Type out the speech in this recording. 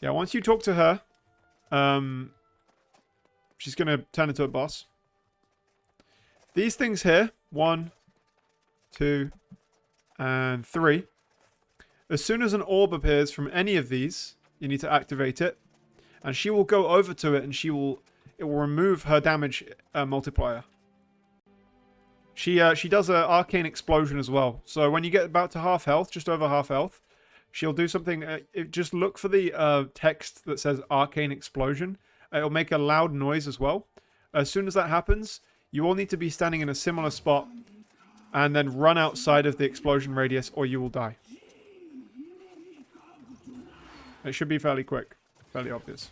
Yeah, once you talk to her, um, she's going to turn into a boss. These things here, one, two, and three. As soon as an orb appears from any of these, you need to activate it. And she will go over to it and she will, it will remove her damage uh, multiplier. She uh, she does an arcane explosion as well. So when you get about to half health, just over half health, she'll do something. Uh, it, just look for the uh, text that says arcane explosion. It'll make a loud noise as well. As soon as that happens, you all need to be standing in a similar spot and then run outside of the explosion radius or you will die. It should be fairly quick, fairly obvious.